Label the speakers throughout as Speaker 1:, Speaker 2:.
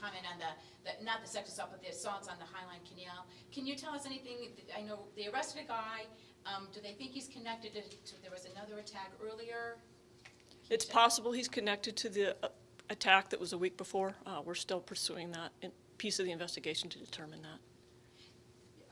Speaker 1: comment on the, the, not the sexual assault, but the assaults on the Highline Canal. Can you tell us anything, I know they arrested a guy, um, do they think he's connected to, to, there was another attack earlier?
Speaker 2: It's possible he's connected to the uh, attack that was a week before. Uh, We're still pursuing that in- piece of the investigation to determine that.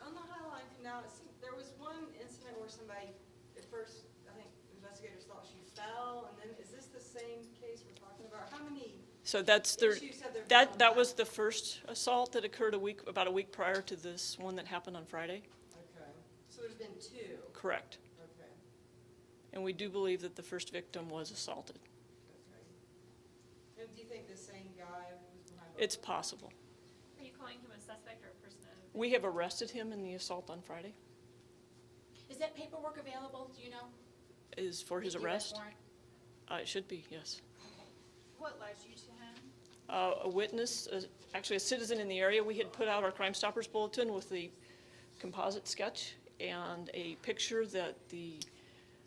Speaker 3: On the Highline Canal, there was one incident where somebody, at first, I think investigators thought she fell, and then, is this the same case we're talking about? How many
Speaker 2: So that's the,
Speaker 3: issues have there been
Speaker 2: that, that was the first assault that occurred a week, about a week prior to this one that happened on Friday.
Speaker 3: Okay, so there's been two,
Speaker 2: Correct.
Speaker 3: okay,
Speaker 2: And we do believe that the first victim was assaulted.
Speaker 3: okay. And do you think the same guy was behind?
Speaker 2: It's possible.
Speaker 4: Are you calling him a suspect or a person? of-
Speaker 2: We have arrested him in the assault on Friday,
Speaker 1: Is that paperwork available, do you know?
Speaker 2: is for his
Speaker 1: The
Speaker 2: arrest.
Speaker 1: warrant?
Speaker 2: Uh, It should be, yes.
Speaker 4: What led you to him?
Speaker 2: uh, a witness, uh, actually a citizen in the area. We had put out our Crime Stoppers bulletin with the composite sketch and a picture that the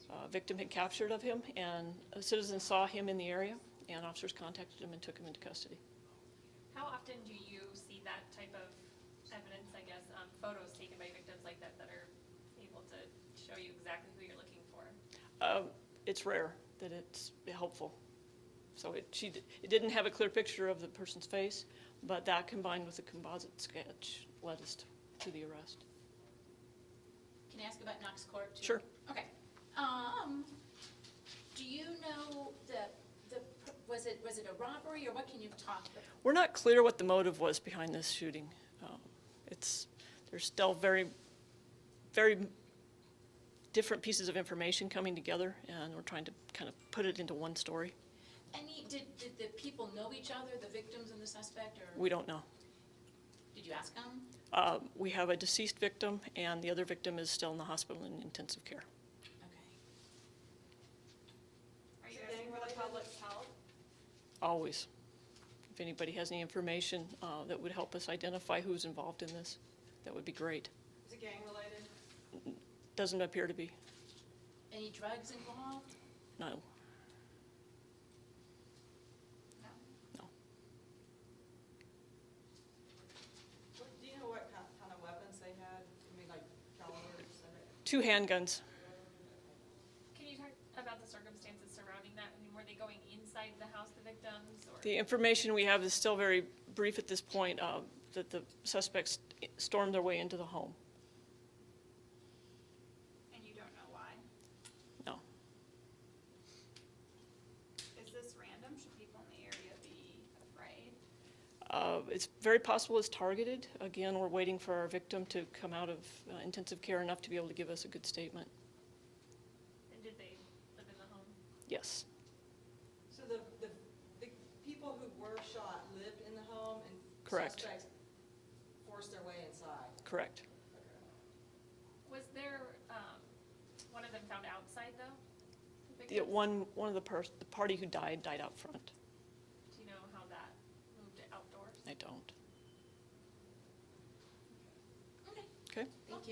Speaker 2: uh, victim had captured of him, and a citizen saw him in the area, and officers contacted him and took him into custody.
Speaker 4: How often do you see that type of evidence, I guess, um, photos taken by victims like that that are able to show you exactly who you're looking for?
Speaker 2: Uh, It's rare that it's helpful. So it, she, it didn't have a clear picture of the person's face, but that combined with the composite sketch led us to- to the arrest.
Speaker 1: Can I ask about Knox Court too?
Speaker 2: Sure.
Speaker 1: Okay. Um, do you know the, the, was it, was it a robbery or what can you talk about?
Speaker 2: We're not clear what the motive was behind this shooting. Um, It's, there's still very, very different pieces of information coming together, and we're trying to kind of put it into one story.
Speaker 1: Any, did, did the people know each other, the victims and the suspect, or
Speaker 2: We don't know.
Speaker 1: did you ask them?
Speaker 2: Uh, We have a deceased victim, and the other victim is still in the hospital in intensive care.
Speaker 1: Okay.
Speaker 4: Are you
Speaker 3: Is it
Speaker 4: asking for the
Speaker 3: gang-related?
Speaker 4: public's help?
Speaker 2: Always. If anybody has any information uh, that would help us identify who's involved in this, that would be great.
Speaker 3: Is it gang-related?
Speaker 2: Doesn't appear to be,
Speaker 1: Any drugs involved?
Speaker 2: no.
Speaker 4: No.
Speaker 2: No.
Speaker 3: What, do you know what kind, kind of weapons they had? I mean, like calibers and it?
Speaker 2: Two handguns.
Speaker 4: Can you talk about the circumstances surrounding that? I mean, were they going inside the house, the victims, or?
Speaker 2: The information we have is still very brief at this point, uh, that the suspects stormed their way into the home.
Speaker 4: And you don't know why?
Speaker 2: No.
Speaker 4: Is this random? Should people in the area be afraid?
Speaker 2: Uh, It's very possible it's targeted. Again, we're waiting for our victim to come out of uh, intensive care enough to be able to give us a good statement.
Speaker 4: And did they live in the home?
Speaker 2: Yes,
Speaker 3: So the, the, the people who were shot lived in the home and
Speaker 2: Correct.
Speaker 3: suspects forced their way inside?
Speaker 2: correct.
Speaker 4: Was there, um, one of them found outside though? The
Speaker 2: The one, one of the pers, the party who died, died out front.
Speaker 4: Do you know how that moved outdoors?
Speaker 2: I don't.
Speaker 1: Okay.
Speaker 2: Okay?
Speaker 1: Thank you.